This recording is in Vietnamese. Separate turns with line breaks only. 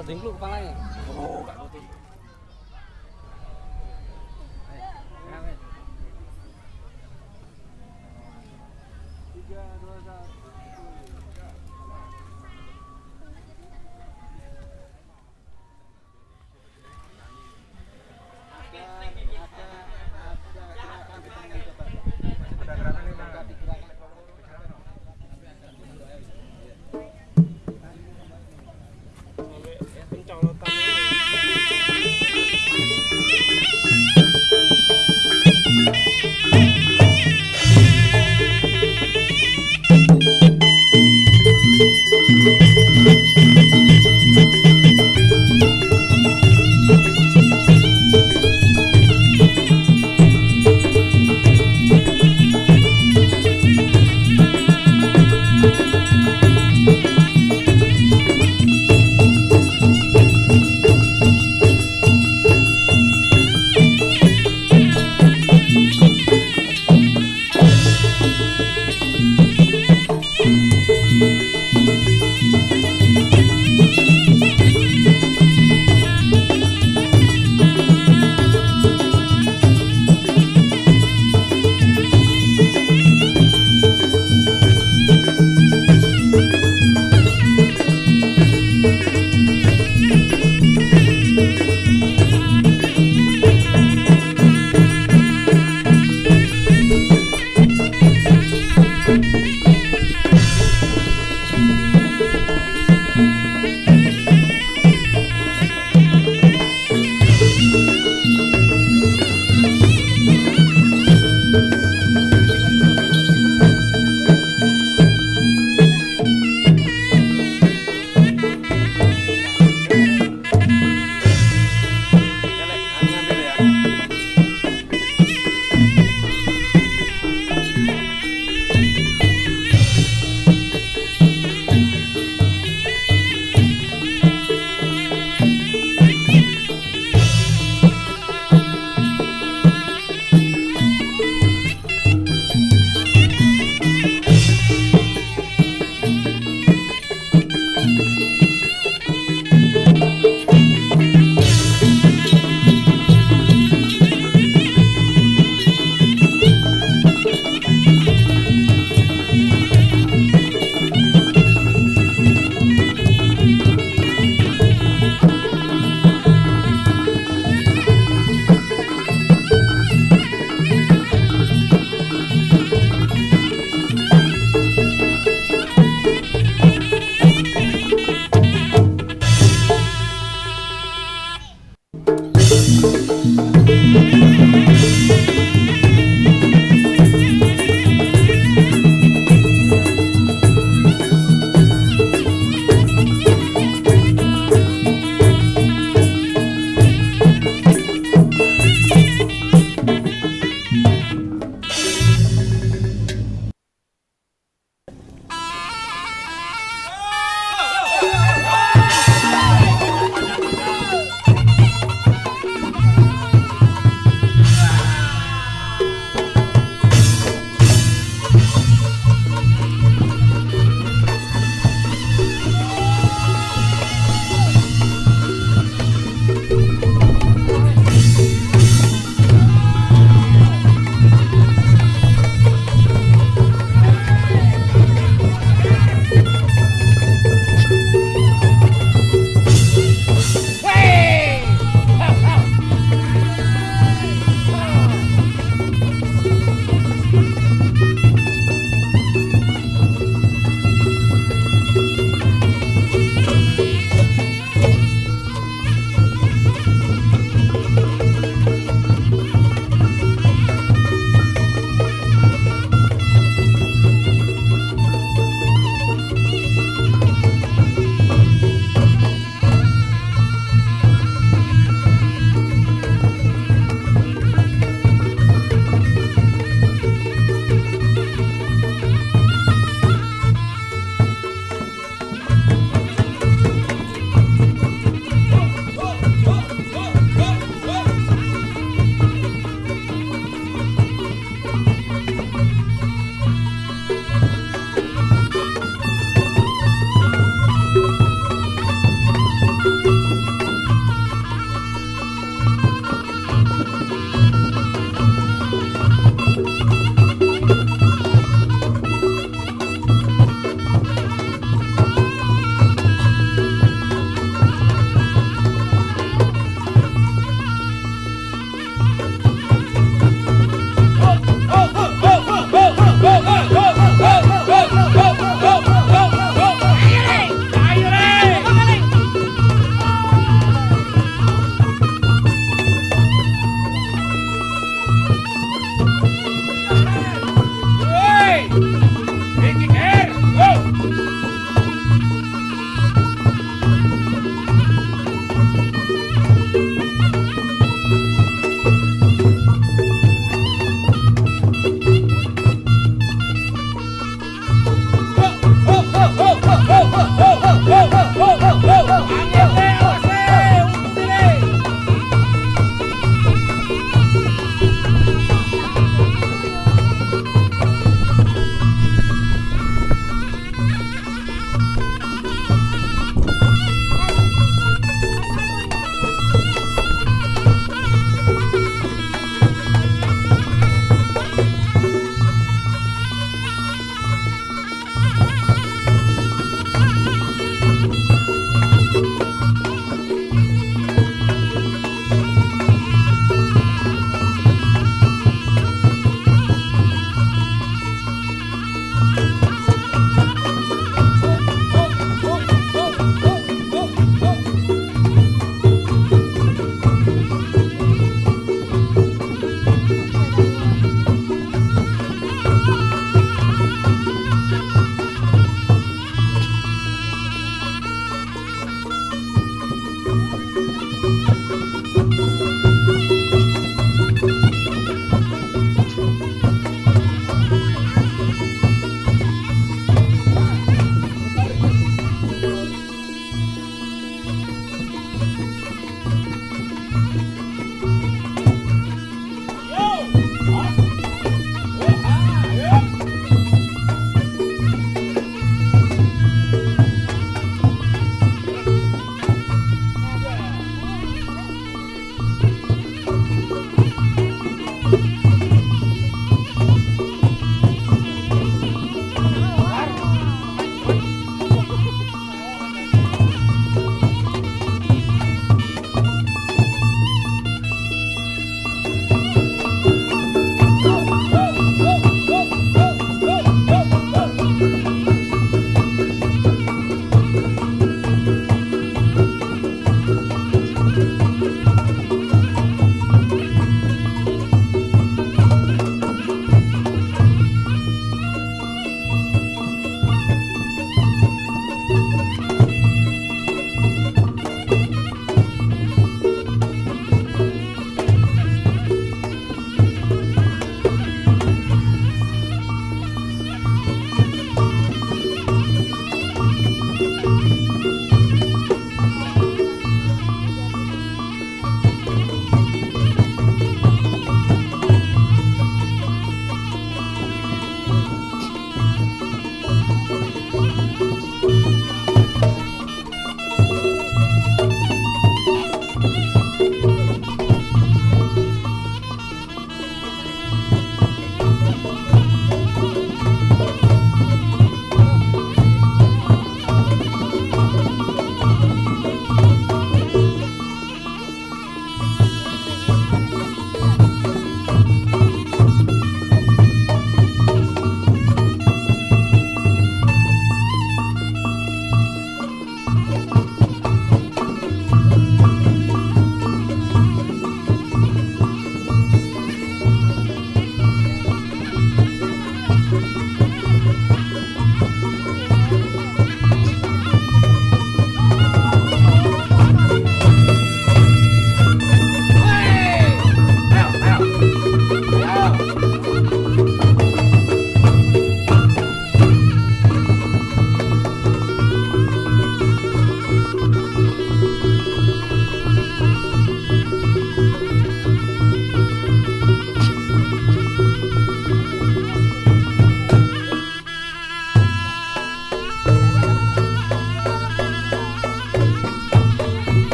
Patut dingkluk kepalanya.
này